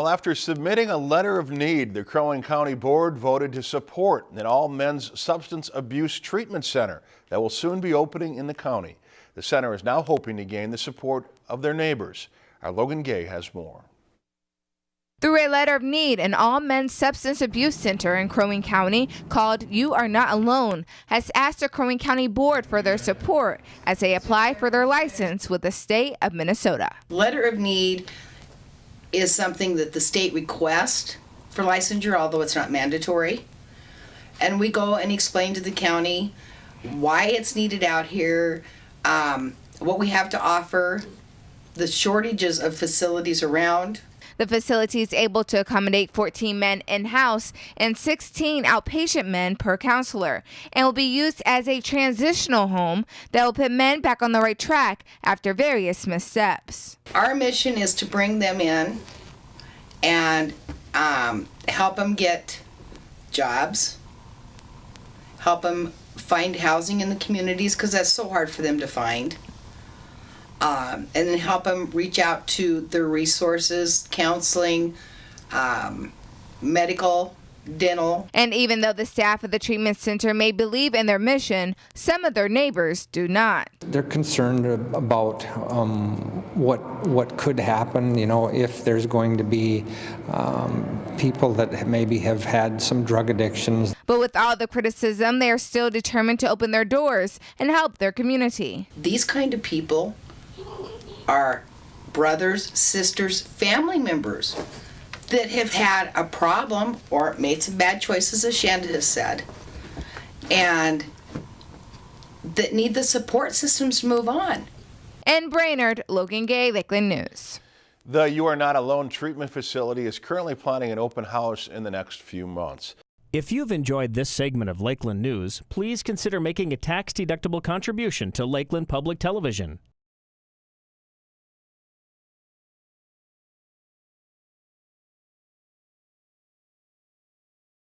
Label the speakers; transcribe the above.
Speaker 1: Well, after submitting a letter of need, the Crow Wing County Board voted to support an all-men's substance abuse treatment center that will soon be opening in the county. The center is now hoping to gain the support of their neighbors. Our Logan Gay has more.
Speaker 2: Through a letter of need, an all men's substance abuse center in Crow Wing County called You Are Not Alone has asked the Crow Wing County Board for their support as they apply for their license with the state of Minnesota.
Speaker 3: Letter of need is something that the state requests for licensure, although it's not mandatory. And we go and explain to the county why it's needed out here, um, what we have to offer, the shortages of facilities around.
Speaker 2: The facility is able to accommodate 14 men in house and 16 outpatient men per counselor and will be used as a transitional home that will put men back on the right track after various missteps.
Speaker 3: Our mission is to bring them in and um, help them get jobs, help them find housing in the communities because that's so hard for them to find um, and then help them reach out to their resources, counseling, um, medical, dental.
Speaker 2: And even though the staff of the treatment center may believe in their mission, some of their neighbors do not.
Speaker 4: They're concerned about um, what what could happen. You know, if there's going to be um, people that maybe have had some drug addictions.
Speaker 2: But with all the criticism, they are still determined to open their doors and help their community.
Speaker 3: These kind of people are brothers, sisters, family members that have had a problem or made some bad choices, as Shanda has said, and that need the support systems to move on.
Speaker 2: And Brainerd, Logan Gay, Lakeland News.
Speaker 1: The You Are Not Alone treatment facility is currently planning an open house in the next few months.
Speaker 5: If you've enjoyed this segment of Lakeland News, please consider making a tax-deductible contribution to Lakeland Public Television.